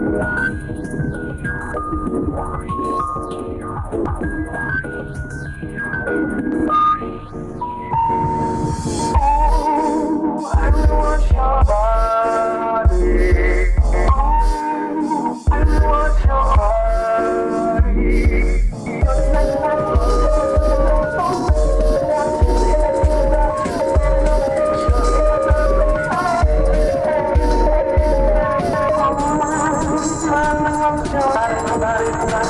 Thank you. I'm